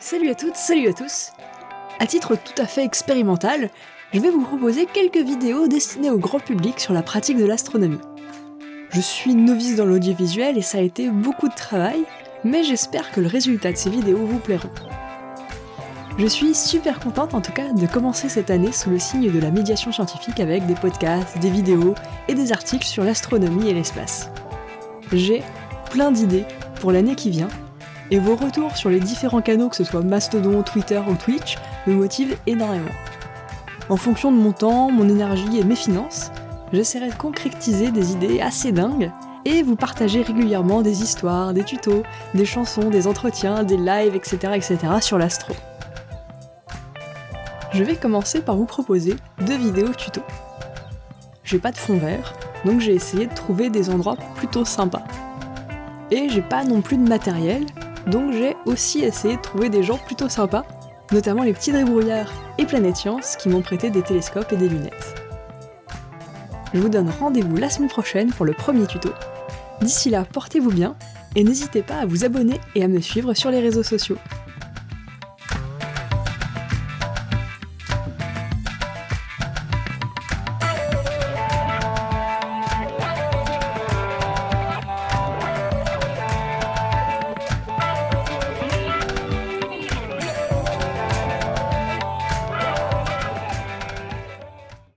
Salut à toutes, salut à tous À titre tout à fait expérimental, je vais vous proposer quelques vidéos destinées au grand public sur la pratique de l'astronomie. Je suis novice dans l'audiovisuel et ça a été beaucoup de travail, mais j'espère que le résultat de ces vidéos vous plairont. Je suis super contente en tout cas de commencer cette année sous le signe de la médiation scientifique avec des podcasts, des vidéos et des articles sur l'astronomie et l'espace. J'ai plein d'idées pour l'année qui vient, et vos retours sur les différents canaux, que ce soit Mastodon, Twitter ou Twitch, me motivent énormément. En fonction de mon temps, mon énergie et mes finances, j'essaierai de concrétiser des idées assez dingues et vous partager régulièrement des histoires, des tutos, des chansons, des entretiens, des lives, etc. etc. sur l'astro. Je vais commencer par vous proposer deux vidéos tutos. J'ai pas de fond vert, donc j'ai essayé de trouver des endroits plutôt sympas. Et j'ai pas non plus de matériel, donc j'ai aussi essayé de trouver des gens plutôt sympas, notamment les petits débrouillards et Planète Science qui m'ont prêté des télescopes et des lunettes. Je vous donne rendez-vous la semaine prochaine pour le premier tuto. D'ici là, portez-vous bien et n'hésitez pas à vous abonner et à me suivre sur les réseaux sociaux.